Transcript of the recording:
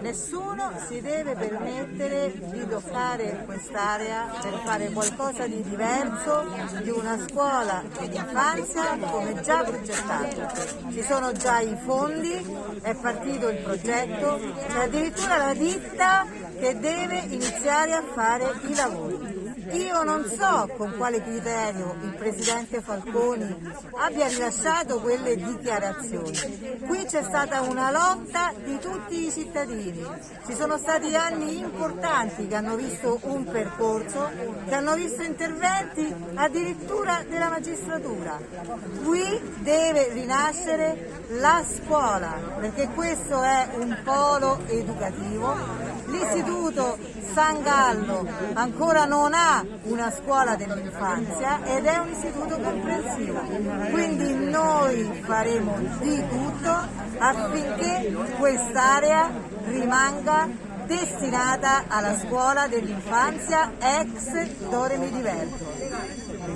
Nessuno si deve permettere di toccare quest'area per fare qualcosa di diverso di una scuola dell'infanzia come già progettato. Ci sono già i fondi, è partito il progetto, c'è addirittura la ditta che deve iniziare a fare i lavori. Io non so con quale criterio il Presidente Falconi abbia rilasciato quelle dichiarazioni. Qui c'è stata una lotta di tutti i cittadini, ci sono stati anni importanti che hanno visto un percorso, che hanno visto interventi addirittura della magistratura. Qui deve rinascere la scuola, perché questo è un polo educativo. L'istituto San Gallo ancora non ha una scuola dell'infanzia ed è un istituto comprensivo. Quindi noi faremo di tutto affinché quest'area rimanga destinata alla scuola dell'infanzia ex Doremi Diverto.